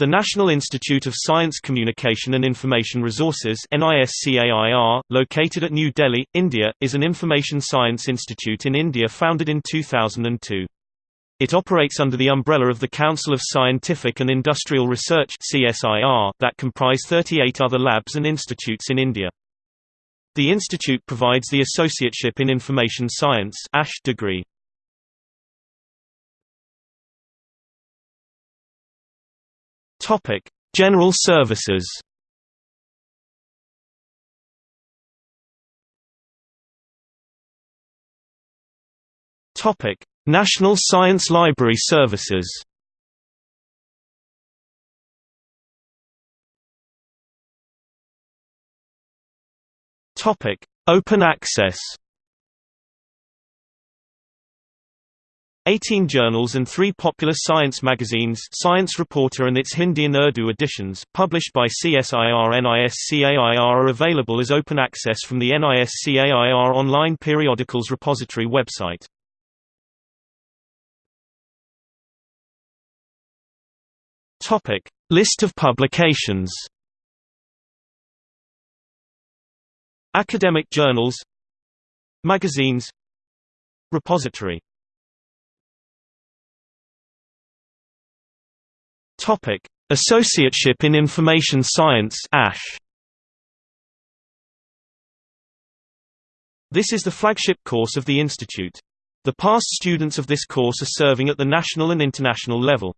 The National Institute of Science Communication and Information Resources located at New Delhi, India, is an information science institute in India founded in 2002. It operates under the umbrella of the Council of Scientific and Industrial Research that comprise 38 other labs and institutes in India. The institute provides the Associateship in Information Science degree. Topic: General services. Topic: National Science Library Services. Topic: Open access. 18 journals and three popular science magazines Science Reporter and its Hindi and Urdu editions, published by CSIR NISCAIR are available as open access from the NISCAIR online periodicals repository website. List of publications Academic journals Magazines Repository Topic: Associateship in Information Science (ASH). This is the flagship course of the institute. The past students of this course are serving at the national and international level.